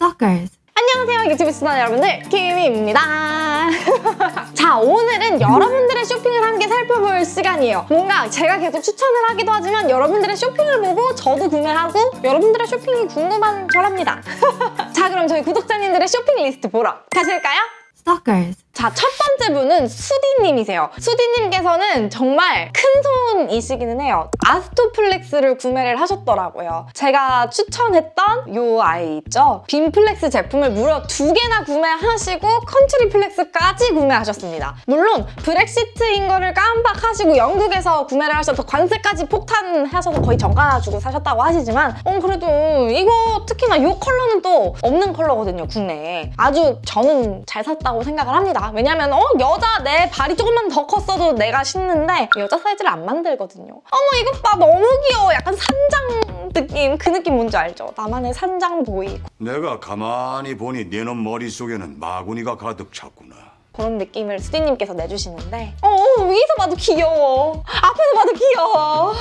Stalkers. 안녕하세요 유튜브 시청자 여러분들 키미입니다 자 오늘은 여러분들의 쇼핑을 함께 살펴볼 시간이에요 뭔가 제가 계속 추천을 하기도 하지만 여러분들의 쇼핑을 보고 저도 구매하고 여러분들의 쇼핑이 궁금한 저랍니다 자 그럼 저희 구독자님들의 쇼핑 리스트 보러 가실까요? Stalkers. 자, 첫 번째 분은 수디님이세요. 수디님께서는 정말 큰 손이시기는 해요. 아스토플렉스를 구매를 하셨더라고요. 제가 추천했던 요 아이 있죠? 빔플렉스 제품을 무려 두 개나 구매하시고 컨트리플렉스까지 구매하셨습니다. 물론 브렉시트인 거를 깜빡하시고 영국에서 구매를 하셔서 관세까지 폭탄하셔서 거의 정가 주고 사셨다고 하시지만 어 그래도 이거 특히나 요 컬러는 또 없는 컬러거든요, 국내에. 아주 저는 잘 샀다고 생각을 합니다. 왜냐면 어 여자 내 발이 조금만 더 컸어도 내가 신는데 여자 사이즈를 안 만들거든요. 어머 이것 봐 너무 귀여워. 약간 산장 느낌 그 느낌 뭔지 알죠? 나만의 산장 보이 내가 가만히 보니 네놈 머릿속에는 마구니가 가득 찼구나. 그런 느낌을 수디님께서 내주시는데 어 위에서 봐도 귀여워. 앞에서 봐도 귀여워.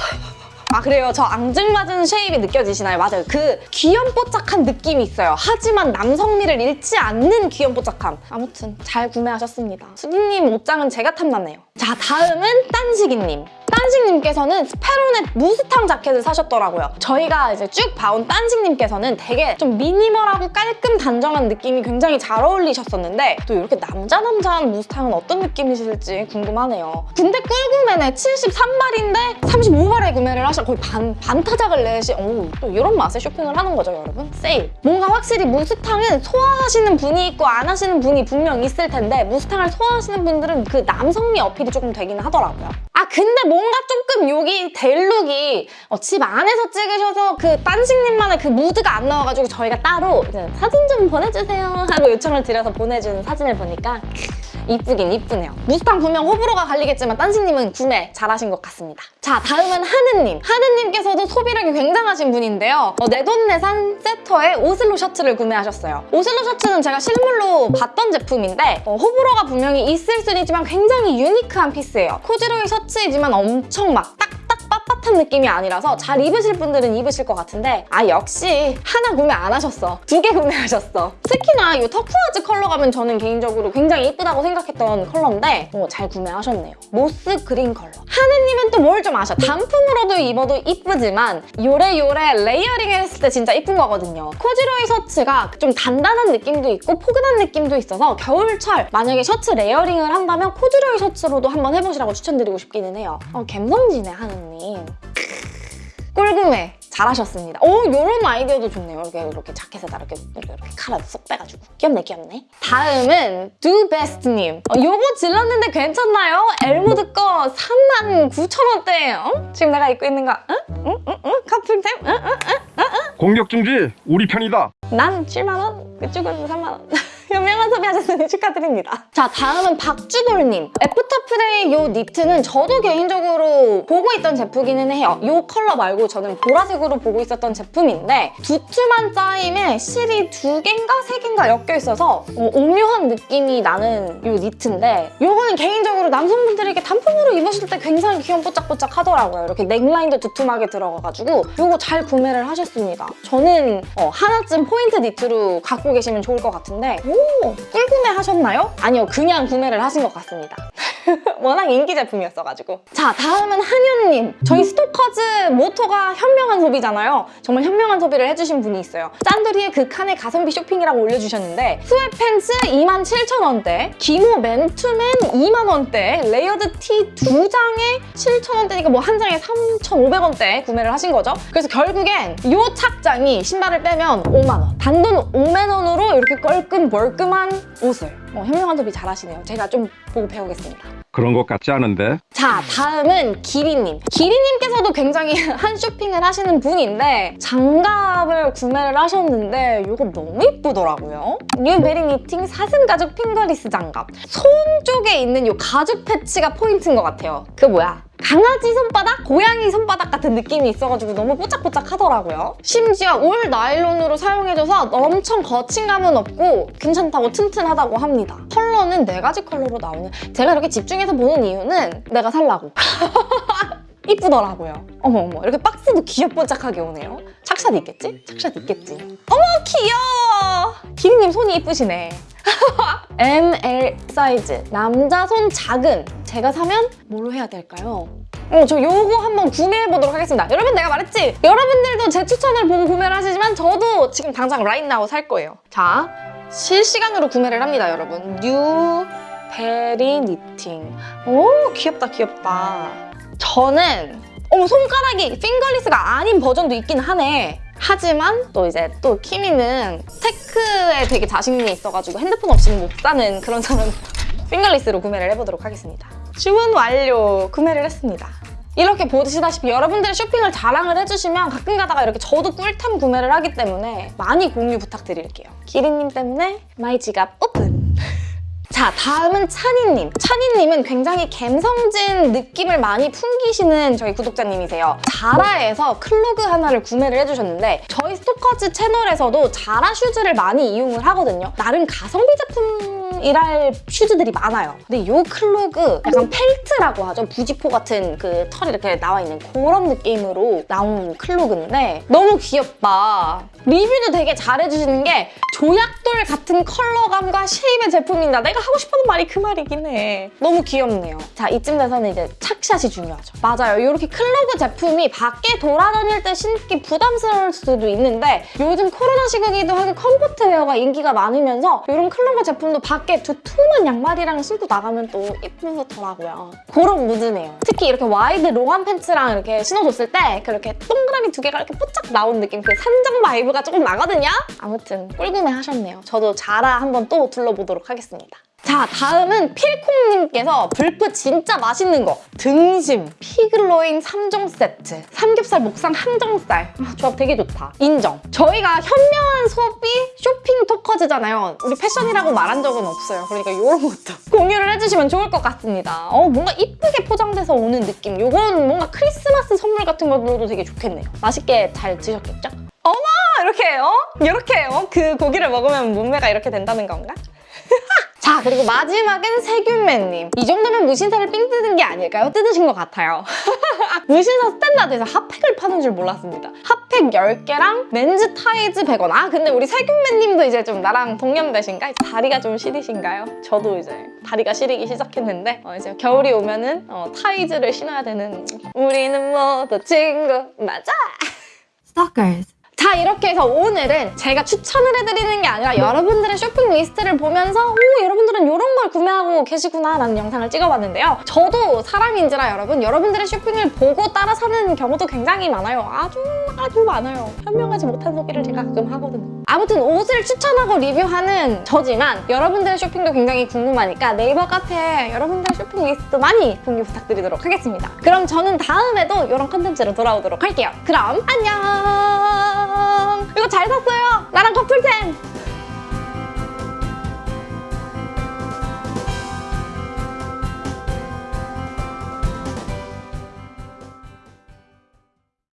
아 그래요. 저 앙증맞은 shape이 느껴지시나요? 맞아요. 그 귀염뽀짝한 느낌이 있어요. 하지만 남성미를 잃지 않는 귀염뽀짝함. 아무튼 잘 구매하셨습니다. 수디님 옷장은 제가 탐났네요. 자 다음은 딴식이님 딴식님께서는 스페로넷 무스탕 자켓을 사셨더라고요. 저희가 이제 쭉 봐온 딴식님께서는 되게 좀 미니멀하고 깔끔 단정한 느낌이 굉장히 잘 어울리셨었는데 또 이렇게 남자 남자한 무스탕은 어떤 느낌이실지 궁금하네요. 근데 꿀구매네 73발인데 35발에 구매를 하셔 거의 반, 반 타작을 내시 오, 또 이런 맛에 쇼핑을 하는 거죠 여러분? 세일! 뭔가 확실히 무스탕은 소화하시는 분이 있고 안 하시는 분이 분명 있을 텐데 무스탕을 소화하시는 분들은 그 남성미 어필이 조금 되긴 하더라고요. 아 근데 뭔가 조금 여기 델룩이 어, 집 안에서 찍으셔서 그 딴식님만의 그 무드가 안 나와가지고 저희가 따로 사진 좀 보내주세요 하고 요청을 드려서 보내준 사진을 보니까 이쁘긴 이쁘네요. 무스탕 분명 호불호가 갈리겠지만 딴식님은 구매 잘하신 것 같습니다. 자 다음은 하느님. 하느님께서도 소비력이 굉장하신 분인데요. 어, 내돈내산 세터에 오슬로 셔츠를 구매하셨어요. 오슬로 셔츠는 제가 실물로 봤던 제품인데 어, 호불호가 분명히 있을 수는 있지만 굉장히 유니크한 피스예요. 코지로이 셔츠이지만 엄청 막 빳빳한 느낌이 아니라서 잘 입으실 분들은 입으실 것 같은데 아 역시 하나 구매 안 하셨어. 두 개 구매하셨어. 특히나 이 turquoise 컬러 가면 저는 개인적으로 굉장히 이쁘다고 생각했던 컬러인데 어, 잘 구매하셨네요. moss green 컬러. 하 또 뭘 좀 아셔. 단품으로도 입어도 이쁘지만 요래요래 layering 했을 때 진짜 이쁜 거거든요. 코듀로이 셔츠가 좀 단단한 느낌도 있고 포근한 느낌도 있어서 겨울철 만약에 셔츠 layering을 한다면 코듀로이 셔츠로도 한번 해보시라고 추천드리고 싶기는 해요. 어, 갬성지네 하느님. 꿀구매 잘하셨습니다. 오 이런 아이디어도 좋네요. 이렇게 이렇게 자켓에다 이렇게 이렇게, 이렇게 카라 쏙 빼가지고 귀엽네 귀엽네. 다음은 두베스트님. 어, 요거 질렀는데 괜찮나요? 엘모드 거 39,000원대. 어? 지금 내가 입고 있는 거 응? 응? 응? 응? 커플템? 응? 응? 공격 중지 우리 편이다. 난 7만원, 그쪽은 3만원. 현명한 소비 하셨으니 축하드립니다. 자, 다음은 박주돌님. 애프터프레이 요 니트는 저도 개인적으로 보고 있던 제품이기는 해요. 요 컬러 말고 저는 보라색으로 보고 있었던 제품인데 두툼한 짜임에 실이 두 개인가 세 개인가 엮여 있어서 어, 오묘한 느낌이 나는 요 니트인데 요거는 개인적으로 남성분들에게 단품으로 입으실 때 굉장히 귀염 뽀짝뽀짝 하더라고요. 이렇게 neckline도 두툼하게 들어가가지고 요거 잘 구매를 하셨습니다. 저는 어, 하나쯤 포인트 니트로 갖고 계시면 좋을 것 같은데 오! 꿀구매 하셨나요? 아니요, 그냥 구매를 하신 것 같습니다. 워낙 인기 제품이었어가지고. 자, 다음은 한윤님. 저희 스토커즈 모토가 현명한 소비잖아요. 정말 현명한 소비를 해주신 분이 있어요. 짠돌이의 극한의 가성비 쇼핑이라고 올려주셨는데 sweatpants 27,000원대, 기모 맨투맨 2만원대, layered 티 두 장에 7,000원대니까 뭐 한 장에 3,500원대 구매를 하신 거죠. 그래서 결국엔 이 착장이 신발을 빼면 5만원. 단돈 5만원으로 이렇게 껄끔 멀끔한 옷을 어, 현명한 소비 잘하시네요. 제가 좀 보고 배우겠습니다. 그런 것 같지 않은데? 자, 다음은 기리님. 기리님께서도 굉장히 한 쇼핑을 하시는 분인데 장갑을 구매를 하셨는데 이거 너무 이쁘더라고요. 뉴베리 knitting 사슴 가죽 fingerless 장갑. 손 쪽에 있는 이 가죽 패치가 포인트인 것 같아요. 그 뭐야? 강아지 손바닥? 고양이 손바닥 같은 느낌이 있어가지고 너무 뽀짝뽀짝 하더라고요. 심지어 all 나일론으로 사용해줘서 엄청 거침감은 없고 괜찮다고 튼튼하다고 합니다. 컬러는 네 가지 컬러로 나오는 제가 이렇게 집중해서 보는 이유는 내가 살라고. 이쁘더라고요. 어머 어머 이렇게 박스도 귀엽뽀짝하게 오네요. 착샷 있겠지? 착샷 있겠지? 어머 귀여워! 기린님 손이 이쁘시네. ML 사이즈 남자 손 작은 제가 사면 뭘로 해야 될까요? 어, 저 요거 한번 구매해보도록 하겠습니다. 여러분 내가 말했지? 여러분들도 제 추천을 보고 구매를 하시지만 저도 지금 당장 now 살 거예요. 자, 실시간으로 구매를 합니다, 여러분. 뉴 베리 knitting. 오, 귀엽다, 귀엽다. 저는 어머 손가락이 fingerless가 아닌 버전도 있긴 하네. 하지만 또 이제 또 키미는 테크에 되게 자신이 있어가지고 핸드폰 없이는 못 사는 그런 사람 fingerless로 구매를 해보도록 하겠습니다. 주문 완료! 구매를 했습니다. 이렇게 보시다시피 여러분들의 쇼핑을 자랑을 해주시면 가끔 가다가 이렇게 저도 꿀템 구매를 하기 때문에 많이 공유 부탁드릴게요. 기린님 때문에 my 지갑 오픈! 자, 다음은 찬이님. 찬이님은 굉장히 갬성진 느낌을 많이 풍기시는 저희 구독자님이세요. 자라에서 clog 하나를 구매를 해주셨는데 저희 스토커즈 채널에서도 자라 슈즈를 많이 이용을 하거든요. 나름 가성비 제품이랄 슈즈들이 많아요. 근데 이 clog 약간 펠트라고 하죠. 부직포 같은 그 털이 이렇게 나와 있는 그런 느낌으로 나온 clog인데 너무 귀엽다. 리뷰도 되게 잘해주시는 게 조약돌 같은 컬러감과 shape의 제품이다. 내가 하고 싶었던 말이 그 말이긴 해. 너무 귀엽네요. 자, 이쯤 돼서는 이제 착샷이 중요하죠. 맞아요. 이렇게 clog 제품이 밖에 돌아다닐 때 신기 부담스러울 수도 있는데 요즘 코로나 시국이기도 하고 comfort wear가 인기가 많으면서 이런 clog 제품도 밖에 두툼한 양말이랑 신고 나가면 또 예쁘더라고요. 그런 무드네요. 특히 이렇게 wide long한 팬츠랑 이렇게 신어줬을 때 그렇게 동그라미 두 개가 이렇게 뽀짝 나온 느낌 그 산정 vibe가 조금 나거든요? 아무튼 꿀구매 하셨네요. 저도 자라 한번 또 둘러보도록 하겠습니다. 자 다음은 필콩님께서 블프 진짜 맛있는 거. 등심 피글로인 3종 세트 삼겹살 목살 항정살. 아, 조합 되게 좋다. 인정. 저희가 현명한 소비 쇼핑 토커즈잖아요. 우리 패션이라고 말한 적은 없어요. 그러니까 이런 것도 공유를 해주시면 좋을 것 같습니다. 어 뭔가 이쁘게 포장돼서 오는 느낌. 요건 뭔가 크리스마스 선물 같은 걸로도 되게 좋겠네요. 맛있게 잘 드셨겠죠? 어머! 이렇게 어? 이렇게 어? 그 고기를 먹으면 몸매가 이렇게 된다는 건가? 자 그리고 마지막은 세균맨님 이 정도면 무신사를 삥 뜯은 게 아닐까요? 뜯으신 것 같아요 무신사 스탠다드에서 핫팩을 파는 줄 몰랐습니다 핫팩 10개랑 men's 타이즈 100원 아 근데 우리 세균맨님도 이제 좀 나랑 동년배신가? 다리가 좀 시리신가요? 저도 이제 다리가 시리기 시작했는데 어, 이제 겨울이 오면은 어, 타이즈를 신어야 되는 우리는 모두 친구 맞아 Stalkers. 자 이렇게 해서 오늘은 제가 추천을 해드리는 게 아니라 여러분들의 쇼핑 리스트를 보면서 오 여러분들은 이런 걸 구매하고 계시구나 라는 영상을 찍어봤는데요. 저도 사람인지라 여러분 여러분들의 쇼핑을 보고 따라 사는 경우도 굉장히 많아요. 아주 아주 많아요. 현명하지 못한 소비를 제가 가끔 하거든요. 아무튼 옷을 추천하고 리뷰하는 저지만 여러분들의 쇼핑도 굉장히 궁금하니까 네이버 카페에 여러분들의 쇼핑 리스트 많이 공유 부탁드리도록 하겠습니다. 그럼 저는 다음에도 이런 컨텐츠로 돌아오도록 할게요. 그럼 안녕! 이거 잘 샀어요! 나랑 커플템!